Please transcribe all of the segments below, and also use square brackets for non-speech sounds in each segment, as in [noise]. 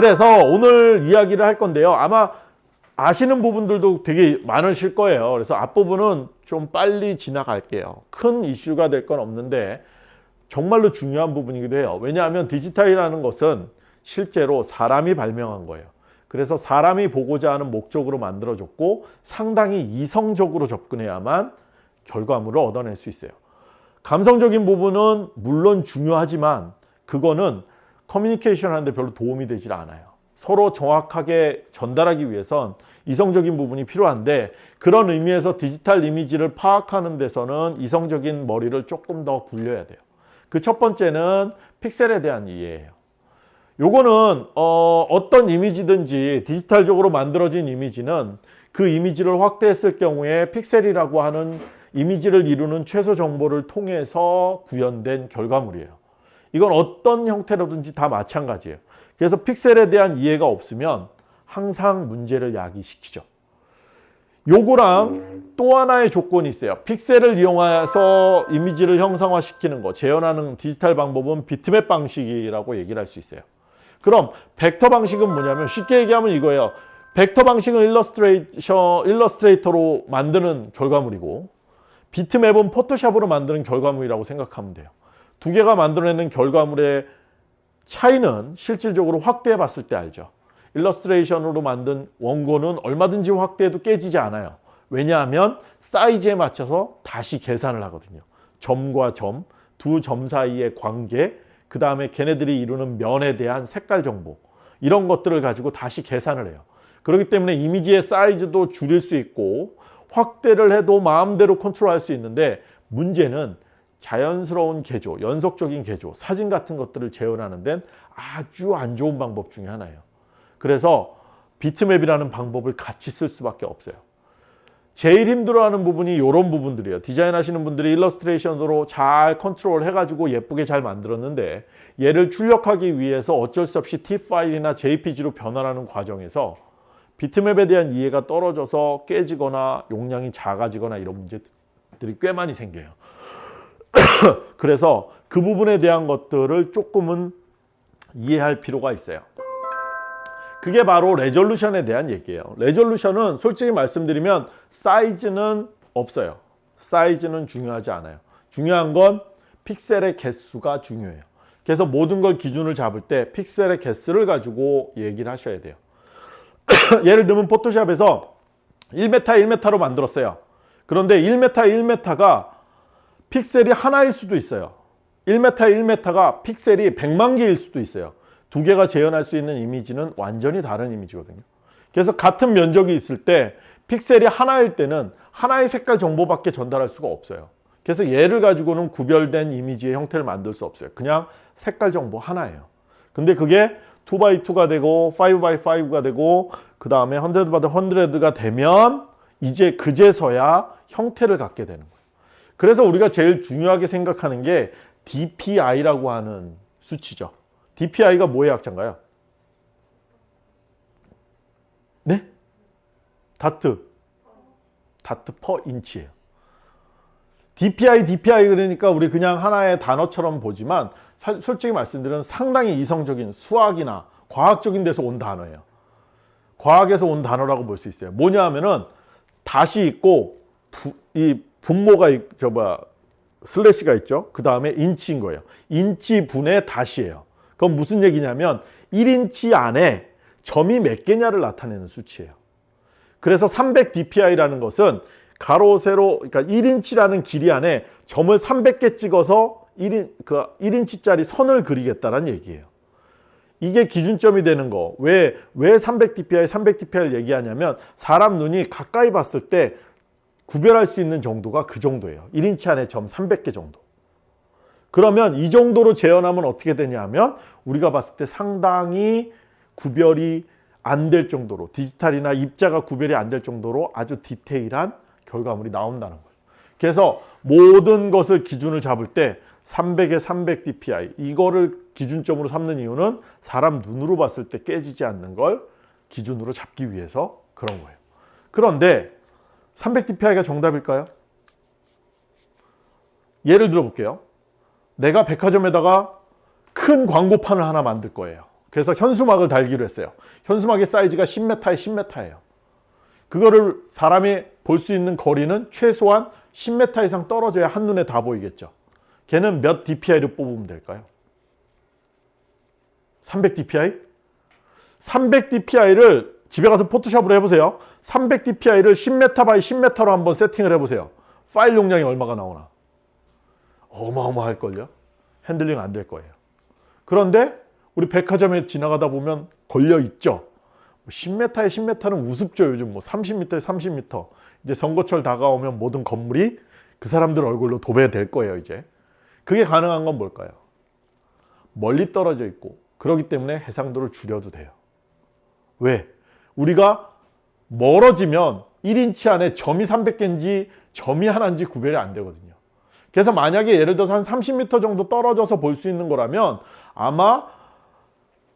그래서 오늘 이야기를 할 건데요. 아마 아시는 부분들도 되게 많으실 거예요. 그래서 앞부분은 좀 빨리 지나갈게요. 큰 이슈가 될 건 없는데 정말로 중요한 부분이기도 해요. 왜냐하면 디지털이라는 것은 실제로 사람이 발명한 거예요. 그래서 사람이 보고자 하는 목적으로 만들어졌고 상당히 이성적으로 접근해야만 결과물을 얻어낼 수 있어요. 감성적인 부분은 물론 중요하지만 그거는 커뮤니케이션 하는데 별로 도움이 되질 않아요. 서로 정확하게 전달하기 위해선 이성적인 부분이 필요한데 그런 의미에서 디지털 이미지를 파악하는 데서는 이성적인 머리를 조금 더 굴려야 돼요. 그 첫 번째는 픽셀에 대한 이해예요. 요거는 어, 어떤 이미지든지 디지털적으로 만들어진 이미지는 그 이미지를 확대했을 경우에 픽셀이라고 하는 이미지를 이루는 최소 정보를 통해서 구현된 결과물이에요. 이건 어떤 형태로든지 다 마찬가지예요. 그래서 픽셀에 대한 이해가 없으면 항상 문제를 야기시키죠. 요거랑 또 하나의 조건이 있어요. 픽셀을 이용해서 이미지를 형상화시키는 거, 재현하는 디지털 방법은 비트맵 방식이라고 얘기를 할 수 있어요. 그럼 벡터 방식은 뭐냐면 쉽게 얘기하면 이거예요. 벡터 방식은 일러스트레이션, 일러스트레이터로 만드는 결과물이고 비트맵은 포토샵으로 만드는 결과물이라고 생각하면 돼요. 두 개가 만들어내는 결과물의 차이는 실질적으로 확대해 봤을 때 알죠. 일러스트레이션으로 만든 원고는 얼마든지 확대해도 깨지지 않아요. 왜냐하면 사이즈에 맞춰서 다시 계산을 하거든요. 점과 점, 두 점 사이의 관계, 그 다음에 걔네들이 이루는 면에 대한 색깔 정보 이런 것들을 가지고 다시 계산을 해요. 그렇기 때문에 이미지의 사이즈도 줄일 수 있고 확대를 해도 마음대로 컨트롤할 수 있는데 문제는 자연스러운 계조, 연속적인 계조, 사진 같은 것들을 재현하는 데는 아주 안 좋은 방법 중에 하나예요. 그래서 비트맵이라는 방법을 같이 쓸 수밖에 없어요. 제일 힘들어하는 부분이 이런 부분들이에요. 디자인 하시는 분들이 일러스트레이션으로 잘 컨트롤 해가지고 예쁘게 잘 만들었는데 얘를 출력하기 위해서 어쩔 수 없이 TIFF 파일이나 JPG로 변환하는 과정에서 비트맵에 대한 이해가 떨어져서 깨지거나 용량이 작아지거나 이런 문제들이 꽤 많이 생겨요. [coughs] 그래서 그 부분에 대한 것들을 조금은 이해할 필요가 있어요. 그게 바로 레졸루션에 대한 얘기예요. 레졸루션은 솔직히 말씀드리면 사이즈는 없어요. 사이즈는 중요하지 않아요. 중요한 건 픽셀의 개수가 중요해요. 그래서 모든 걸 기준을 잡을 때 픽셀의 개수를 가지고 얘기를 하셔야 돼요. [coughs] 예를 들면 포토샵에서 1m 1m로 만들었어요. 그런데 1m 1m가 픽셀이 하나일 수도 있어요. 1m 1m가 픽셀이 100만 개일 수도 있어요. 두 개가 재현할 수 있는 이미지는 완전히 다른 이미지거든요. 그래서 같은 면적이 있을 때 픽셀이 하나일 때는 하나의 색깔 정보밖에 전달할 수가 없어요. 그래서 얘를 가지고는 구별된 이미지의 형태를 만들 수 없어요. 그냥 색깔 정보 하나예요. 근데 그게 2x2가 되고 5x5가 되고 그 다음에 100x100가 되면 이제 그제서야 형태를 갖게 되는 거예요. 그래서 우리가 제일 중요하게 생각하는 게 DPI라고 하는 수치죠. DPI가 뭐의 약자인가요? 네? 다트. 다트 퍼 인치예요. DPI, DPI 그러니까 우리 그냥 하나의 단어처럼 보지만 솔직히 말씀드리면 상당히 이성적인 수학이나 과학적인 데서 온 단어예요. 과학에서 온 단어라고 볼 수 있어요. 뭐냐 하면은 dot이 있고 부, 이 분모가 저 뭐야 슬래시가 있죠. 그 다음에 인치인 거예요. 인치 분의 dot이에요. 그건 무슨 얘기냐면 1인치 안에 점이 몇 개냐를 나타내는 수치예요. 그래서 300 dpi라는 것은 가로 세로 그러니까 1인치라는 길이 안에 점을 300개 찍어서 1인 그 1인치짜리 선을 그리겠다는 얘기예요. 이게 기준점이 되는 거. 왜, 왜 300 dpi, 300 dpi를 얘기하냐면 사람 눈이 가까이 봤을 때 구별할 수 있는 정도가 그 정도예요. 1인치 안에 점 300개 정도. 그러면 이 정도로 재현하면 어떻게 되냐면 우리가 봤을 때 상당히 구별이 안 될 정도로 디지털이나 입자가 구별이 안 될 정도로 아주 디테일한 결과물이 나온다는 거예요. 그래서 모든 것을 기준을 잡을 때 300에 300 dpi 이거를 기준점으로 삼는 이유는 사람 눈으로 봤을 때 깨지지 않는 걸 기준으로 잡기 위해서 그런 거예요. 그런데 300 dpi가 정답일까요? 예를 들어 볼게요. 내가 백화점에다가 큰 광고판을 하나 만들 거예요. 그래서 현수막을 달기로 했어요. 현수막의 사이즈가 10m에 10m예요. 그거를 사람이 볼 수 있는 거리는 최소한 10m 이상 떨어져야 한눈에 다 보이겠죠. 걔는 몇 dpi를 뽑으면 될까요? 300 dpi? 300 dpi를 집에 가서 포토샵으로 해보세요. 300 dpi를 10m by 10m로 한번 세팅을 해보세요. 파일 용량이 얼마가 나오나? 어마어마할걸요? 핸들링 안 될 거예요. 그런데 우리 백화점에 지나가다 보면 걸려있죠. 10m에 10m는 우습죠. 요즘 뭐 30m에 30m. 이제 선거철 다가오면 모든 건물이 그 사람들 얼굴로 도배될 거예요. 이제. 그게 가능한 건 뭘까요? 멀리 떨어져 있고 그러기 때문에 해상도를 줄여도 돼요. 왜? 우리가 멀어지면 1인치 안에 점이 300개인지 점이 하나인지 구별이 안 되거든요. 그래서 만약에 예를 들어서 한 30m 정도 떨어져서 볼 수 있는 거라면 아마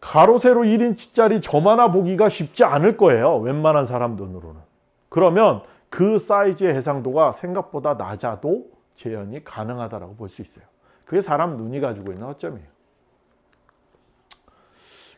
가로 세로 1인치짜리 점 하나 보기가 쉽지 않을 거예요. 웬만한 사람 눈으로는. 그러면 그 사이즈의 해상도가 생각보다 낮아도 재현이 가능하다고 볼 수 있어요. 그게 사람 눈이 가지고 있는 허점이에요.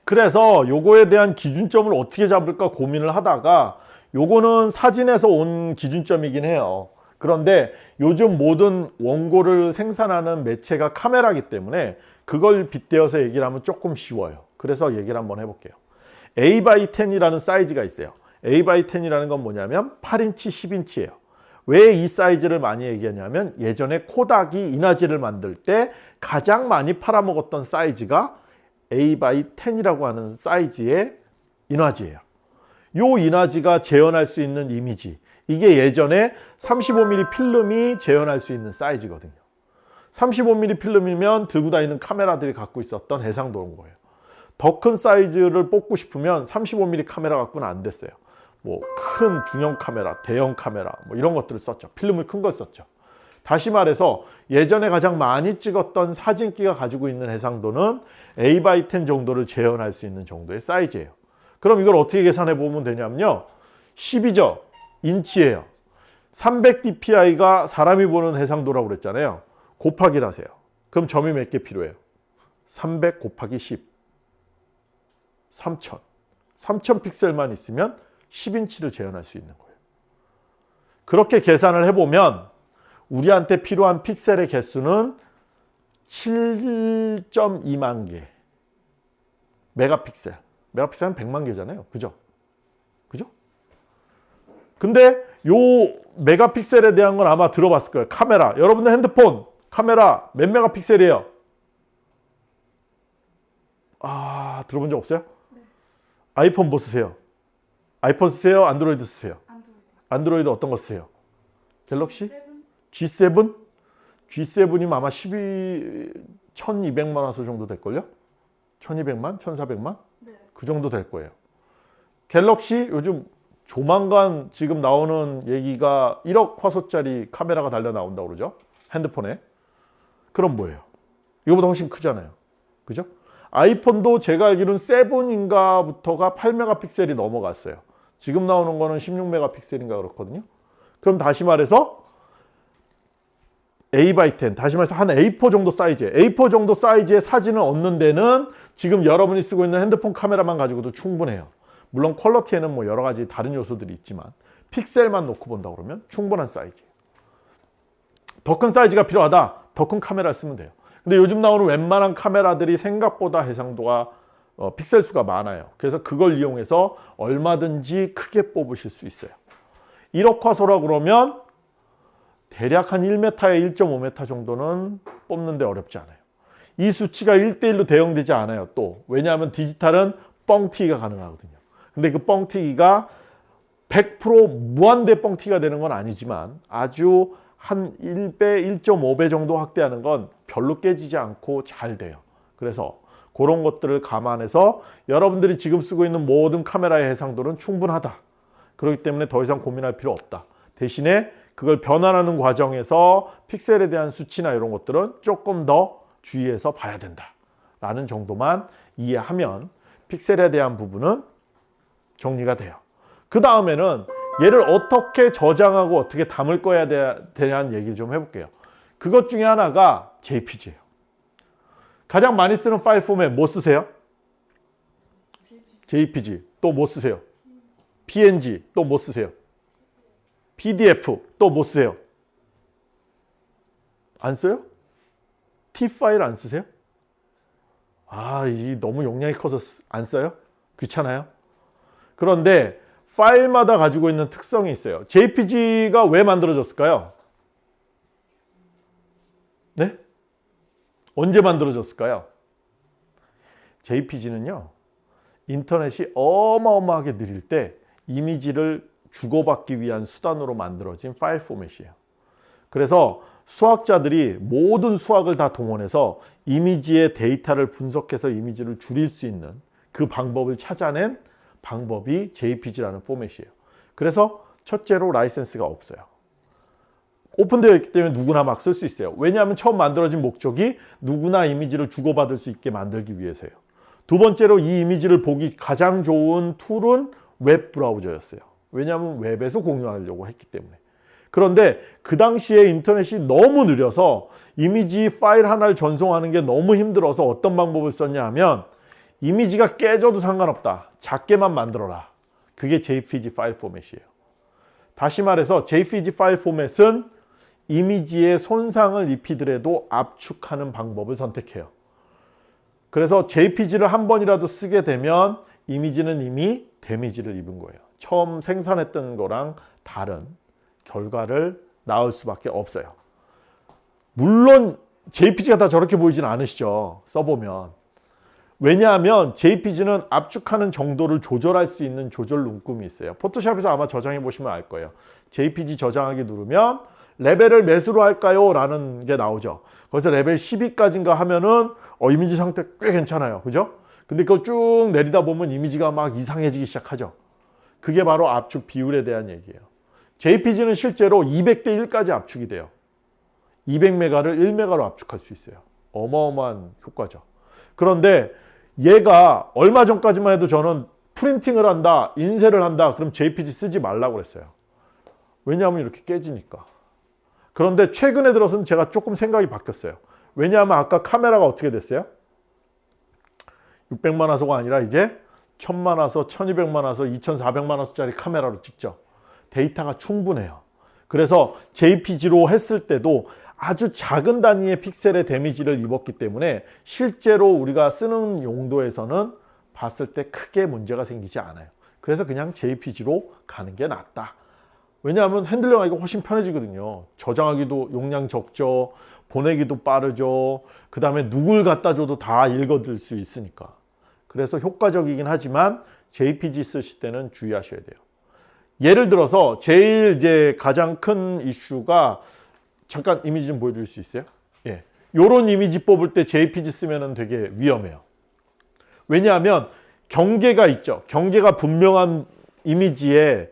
그래서 요거에 대한 기준점을 어떻게 잡을까 고민을 하다가 요거는 사진에서 온 기준점이긴 해요. 그런데 요즘 모든 원고를 생산하는 매체가 카메라기 때문에 그걸 빗대어서 얘기를 하면 조금 쉬워요. 그래서 얘기를 한번 해볼게요. A by 10이라는 사이즈가 있어요. A by 10이라는 건 뭐냐면 8인치, 10인치예요. 왜 이 사이즈를 많이 얘기하냐면 예전에 코닥이 인화지를 만들 때 가장 많이 팔아먹었던 사이즈가 A by 10이라고 하는 사이즈의 인화지예요. 요 인화지가 재현할 수 있는 이미지 이게 예전에 35mm 필름이 재현할 수 있는 사이즈거든요. 35mm 필름이면 들고 다니는 카메라들이 갖고 있었던 해상도인 거예요. 더 큰 사이즈를 뽑고 싶으면 35mm 카메라 갖고는 안 됐어요. 뭐 큰 중형 카메라, 대형 카메라 뭐 이런 것들을 썼죠. 필름을 큰 걸 썼죠. 다시 말해서 예전에 가장 많이 찍었던 사진기가 가지고 있는 해상도는 A by 10 정도를 재현할 수 있는 정도의 사이즈예요. 그럼 이걸 어떻게 계산해 보면 되냐면요. 10이죠. 인치예요. 300dpi가 사람이 보는 해상도라고 그랬잖아요. 곱하기를 하세요. 그럼 점이 몇 개 필요해요? 300 곱하기 10. 3000. 3000 픽셀만 있으면 10인치를 재현할 수 있는 거예요. 그렇게 계산을 해보면 우리한테 필요한 픽셀의 개수는 7.2만 개. 메가픽셀. 메가픽셀은 100만 개잖아요. 그죠? 그죠? 근데 요 메가픽셀에 대한 건 아마 들어봤을 거예요. 카메라. 여러분들 핸드폰 카메라 몇 megapixel이에요? 아, 들어본 적 없어요? 네. 아이폰 뭐 쓰세요? 아이폰 쓰세요? 안드로이드 쓰세요? 안드로이드. 안드로이드 어떤 거 쓰세요? 갤럭시? seven? G7? G7 이면 아마 12, 1200만 화소 정도 될걸요? 1200만? 1400만? 네. 그 정도 될 거예요. 갤럭시 요즘 조만간 지금 나오는 얘기가 1억 화소짜리 카메라가 달려 나온다고 그러죠? 핸드폰에. 그럼 뭐예요? 이거보다 훨씬 크잖아요. 그죠? 아이폰도 제가 알기로는 7인가부터가 8메가픽셀이 넘어갔어요. 지금 나오는 거는 16메가픽셀인가 그렇거든요. 그럼 다시 말해서 A by 10, 다시 말해서 한 A4 정도 사이즈, A4 정도 사이즈의 사진을 얻는 데는 지금 여러분이 쓰고 있는 핸드폰 카메라만 가지고도 충분해요. 물론 퀄러티에는 뭐 여러 가지 다른 요소들이 있지만 픽셀만 놓고 본다 그러면 충분한 사이즈. 더 큰 사이즈가 필요하다. 더 큰 카메라 쓰면 돼요. 근데 요즘 나오는 웬만한 카메라들이 생각보다 해상도가 어, 픽셀 수가 많아요. 그래서 그걸 이용해서 얼마든지 크게 뽑으실 수 있어요. 1억 화소라 그러면 대략 한 1m에 1.5m 정도는 뽑는데 어렵지 않아요. 이 수치가 1대1로 대응되지 않아요. 또 왜냐하면 디지털은 뻥튀기가 가능하거든요. 근데 그 뻥튀기가 100% 무한대 뻥튀기가 되는 건 아니지만 아주 한 1배, 1.5배 정도 확대하는 건 별로 깨지지 않고 잘 돼요. 그래서 그런 것들을 감안해서 여러분들이 지금 쓰고 있는 모든 카메라의 해상도는 충분하다. 그렇기 때문에 더 이상 고민할 필요 없다. 대신에 그걸 변환하는 과정에서 픽셀에 대한 수치나 이런 것들은 조금 더 주의해서 봐야 된다. 라는 정도만 이해하면 픽셀에 대한 부분은 정리가 돼요. 그 다음에는 얘를 어떻게 저장하고 어떻게 담을 거에 대한 얘기를 좀 해볼게요. 그것 중에 하나가 JPG예요. 가장 많이 쓰는 파일 포맷 뭐 쓰세요? JPG 또 뭐 쓰세요? PNG 또 뭐 쓰세요? PDF 또 뭐 쓰세요? 안 써요? T 파일 안 쓰세요? 아, 이 너무 용량이 커서 안 써요? 귀찮아요? 그런데 파일마다 가지고 있는 특성이 있어요. JPG가 왜 만들어졌을까요? 네? 언제 만들어졌을까요? JPG는요. 인터넷이 어마어마하게 느릴 때 이미지를 주고받기 위한 수단으로 만들어진 파일 포맷이에요. 그래서 수학자들이 모든 수학을 다 동원해서 이미지의 데이터를 분석해서 이미지를 줄일 수 있는 그 방법을 찾아낸 방법이 JPG라는 포맷이에요. 그래서 첫째로 라이센스가 없어요. 오픈되어 있기 때문에 누구나 막 쓸 수 있어요. 왜냐하면 처음 만들어진 목적이 누구나 이미지를 주고받을 수 있게 만들기 위해서요. 두 번째로 이 이미지를 보기 가장 좋은 tool은 웹 브라우저였어요. 왜냐하면 웹에서 공유하려고 했기 때문에. 그런데 그 당시에 인터넷이 너무 느려서 이미지 파일 하나를 전송하는 게 너무 힘들어서 어떤 방법을 썼냐 하면 이미지가 깨져도 상관없다. 작게만 만들어라. 그게 JPG 파일 포맷이에요. 다시 말해서 JPG 파일 포맷은 이미지에 손상을 입히더라도 압축하는 방법을 선택해요. 그래서 JPG를 한 번이라도 쓰게 되면 이미지는 이미 데미지를 입은 거예요. 처음 생산했던 거랑 다른 결과를 낳을 수밖에 없어요. 물론 JPG가 다 저렇게 보이진 않으시죠. 써보면. 왜냐하면 JPG는 압축하는 정도를 조절할 수 있는 조절 눈금이 있어요. 포토샵에서 아마 저장해 보시면 알 거예요. JPG 저장하기 누르면 레벨을 몇으로 할까요? 라는 게 나오죠. 거기서 레벨 12까지인가 하면은 어, 이미지 상태 꽤 괜찮아요. 그죠? 근데 그걸 쭉 내리다 보면 이미지가 막 이상해지기 시작하죠. 그게 바로 압축 비율에 대한 얘기예요. JPG는 실제로 200대 1까지 압축이 돼요. 200메가를 1메가로 압축할 수 있어요. 어마어마한 효과죠. 그런데 얘가 얼마 전까지만 해도 저는 프린팅을 한다, 인쇄를 한다, 그럼 JPG 쓰지 말라고 그랬어요. 왜냐하면 이렇게 깨지니까. 그런데 최근에 들어서는 제가 조금 생각이 바뀌었어요. 왜냐하면 아까 카메라가 어떻게 됐어요? 600만 화소가 아니라 이제 1000만 화소, 1200만 화소, 2400만 화소짜리 카메라로 찍죠. 데이터가 충분해요. 그래서 JPG로 했을 때도 아주 작은 단위의 픽셀의 데미지를 입었기 때문에 실제로 우리가 쓰는 용도에서는 봤을 때 크게 문제가 생기지 않아요. 그래서 그냥 JPG로 가는 게 낫다. 왜냐하면 핸들링하기가 훨씬 편해지거든요. 저장하기도 용량 적죠. 보내기도 빠르죠. 그 다음에 누굴 갖다 줘도 다 읽어들 수 있으니까. 그래서 효과적이긴 하지만 JPG 쓰실 때는 주의하셔야 돼요. 예를 들어서 제일 이제 가장 큰 이슈가 잠깐 이미지 좀 보여줄 수 있어요? 예. 요런 이미지 뽑을 때 JPG 쓰면 되게 위험해요. 왜냐하면 경계가 있죠. 경계가 분명한 이미지에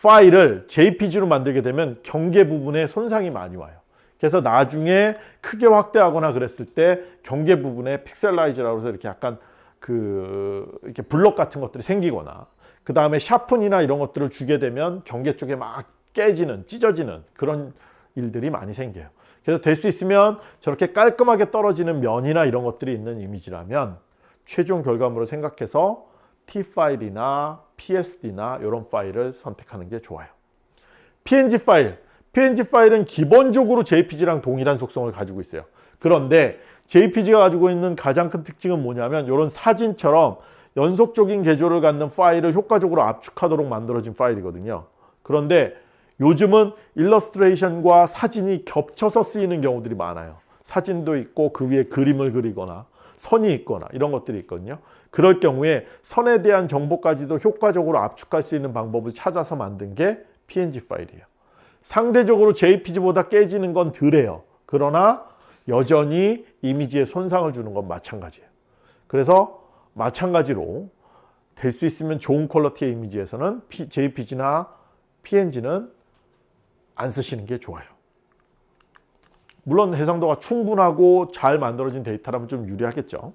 파일을 JPG로 만들게 되면 경계 부분에 손상이 많이 와요. 그래서 나중에 크게 확대하거나 그랬을 때 경계 부분에 픽셀라이즈라고 해서 이렇게 약간 그 이렇게 블럭 같은 것들이 생기거나 그 다음에 샤픈이나 이런 것들을 주게 되면 경계 쪽에 막 깨지는 찢어지는 그런 일들이 많이 생겨요. 그래서 될 수 있으면 저렇게 깔끔하게 떨어지는 면이나 이런 것들이 있는 이미지라면 최종 결과물을 생각해서 T 파일이나 PSD나 이런 파일을 선택하는 게 좋아요. PNG 파일. PNG 파일은 기본적으로 JPG랑 동일한 속성을 가지고 있어요. 그런데 JPG가 가지고 있는 가장 큰 특징은 뭐냐면 이런 사진처럼 연속적인 개조를 갖는 파일을 효과적으로 압축하도록 만들어진 파일이거든요. 그런데 요즘은 일러스트레이션과 사진이 겹쳐서 쓰이는 경우들이 많아요. 사진도 있고 그 위에 그림을 그리거나 선이 있거나 이런 것들이 있거든요. 그럴 경우에 선에 대한 정보까지도 효과적으로 압축할 수 있는 방법을 찾아서 만든 게 PNG 파일이에요. 상대적으로 JPG보다 깨지는 건 덜해요. 그러나 여전히 이미지에 손상을 주는 건 마찬가지예요. 그래서 마찬가지로 될 수 있으면 좋은 퀄러티의 이미지에서는 JPG나 PNG는 안 쓰시는 게 좋아요. 물론 해상도가 충분하고 잘 만들어진 데이터라면 좀 유리하겠죠.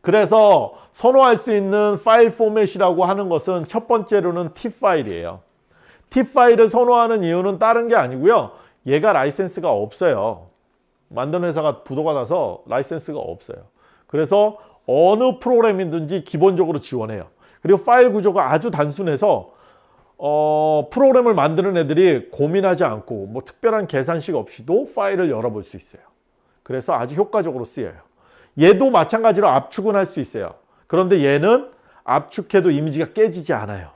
그래서 선호할 수 있는 파일 포맷이라고 하는 것은 첫 번째로는 T 파일이에요. TIFF 파일을 선호하는 이유는 다른 게 아니고요. 얘가 라이센스가 없어요. 만드는 회사가 부도가 나서 라이센스가 없어요. 그래서 어느 프로그램이든지 기본적으로 지원해요. 그리고 파일 구조가 아주 단순해서 어, 프로그램을 만드는 애들이 고민하지 않고 뭐 특별한 계산식 없이도 파일을 열어볼 수 있어요. 그래서 아주 효과적으로 쓰여요. 얘도 마찬가지로 압축은 할 수 있어요. 그런데 얘는 압축해도 이미지가 깨지지 않아요.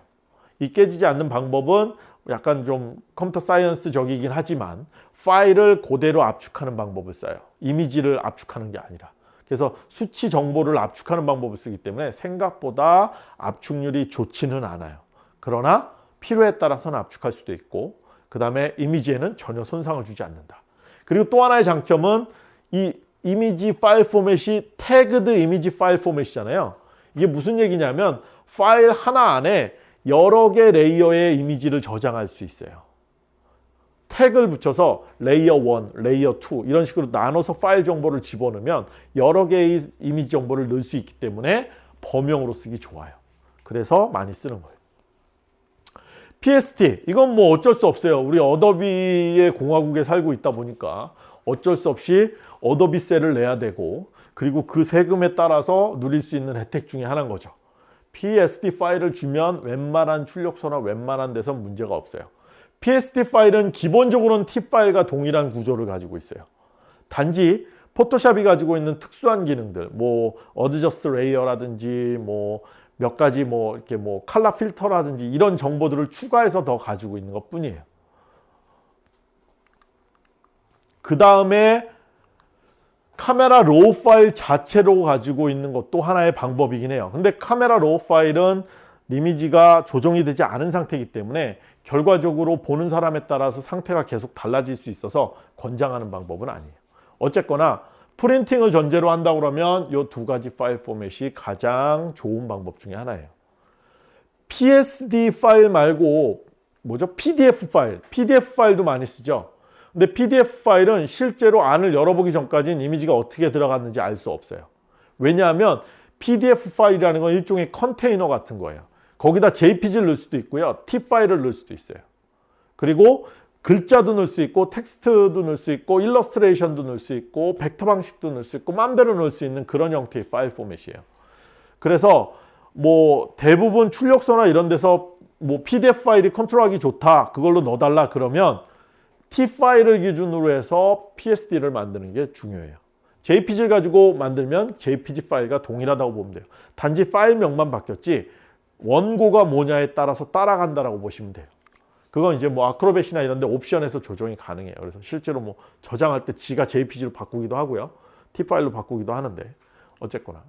이 깨지지 않는 방법은 약간 좀 컴퓨터 사이언스적이긴 하지만 파일을 그대로 압축하는 방법을 써요. 이미지를 압축하는 게 아니라. 그래서 수치 정보를 압축하는 방법을 쓰기 때문에 생각보다 압축률이 좋지는 않아요. 그러나 필요에 따라서는 압축할 수도 있고 그 다음에 이미지에는 전혀 손상을 주지 않는다. 그리고 또 하나의 장점은 이 이미지 파일 포맷이 Tagged Image File Format이잖아요. 이게 무슨 얘기냐면 파일 하나 안에 여러 개 layer의 이미지를 저장할 수 있어요. 태그를 붙여서 layer 1, layer 2 이런 식으로 나눠서 파일 정보를 집어넣으면 여러 개의 이미지 정보를 넣을 수 있기 때문에 범용으로 쓰기 좋아요. 그래서 많이 쓰는 거예요. PSD 이건 뭐 어쩔 수 없어요. 우리 어도비의 공화국에 살고 있다 보니까 어쩔 수 없이 어도비세를 내야 되고 그리고 그 세금에 따라서 누릴 수 있는 혜택 중에 하나인 거죠. PSD 파일을 주면 웬만한 출력소나 웬만한 데선 문제가 없어요. PSD 파일은 기본적으로는 TIFF 파일과 동일한 구조를 가지고 있어요. 단지 포토샵이 가지고 있는 특수한 기능들, 뭐 adjust layer라든지 뭐 몇 가지 뭐 이렇게 뭐 칼라 필터라든지 이런 정보들을 추가해서 더 가지고 있는 것 뿐이에요. 그 다음에 카메라 RAW 파일 자체로 가지고 있는 것도 하나의 방법이긴 해요. 근데 카메라 RAW 파일은 이미지가 조정이 되지 않은 상태이기 때문에 결과적으로 보는 사람에 따라서 상태가 계속 달라질 수 있어서 권장하는 방법은 아니에요. 어쨌거나 프린팅을 전제로 한다고 그러면 이 두 가지 파일 포맷이 가장 좋은 방법 중에 하나예요. PSD 파일 말고 뭐죠? PDF 파일. PDF 파일도 많이 쓰죠. 근데 PDF 파일은 실제로 안을 열어보기 전까지는 이미지가 어떻게 들어갔는지 알 수 없어요. 왜냐하면 PDF 파일이라는 건 일종의 컨테이너 같은 거예요. 거기다 JPG를 넣을 수도 있고요. TIFF 파일을 넣을 수도 있어요. 그리고 글자도 넣을 수 있고 텍스트도 넣을 수 있고 일러스트레이션도 넣을 수 있고 벡터 방식도 넣을 수 있고 마음대로 넣을 수 있는 그런 형태의 파일 포맷이에요. 그래서 뭐 대부분 출력소나 이런 데서 뭐 PDF 파일이 컨트롤하기 좋다 그걸로 넣어달라 그러면 T 파일을 기준으로 해서 PSD를 만드는 게 중요해요. JPG를 가지고 만들면 JPG 파일과 동일하다고 보면 돼요. 단지 파일명만 바뀌었지 원고가 뭐냐에 따라서 따라간다라고 보시면 돼요. 그건 이제 뭐 아크로벳이나 이런 데 옵션에서 조정이 가능해요. 그래서 실제로 뭐 저장할 때 지가 JPG로 바꾸기도 하고요. T 파일로 바꾸기도 하는데 어쨌거나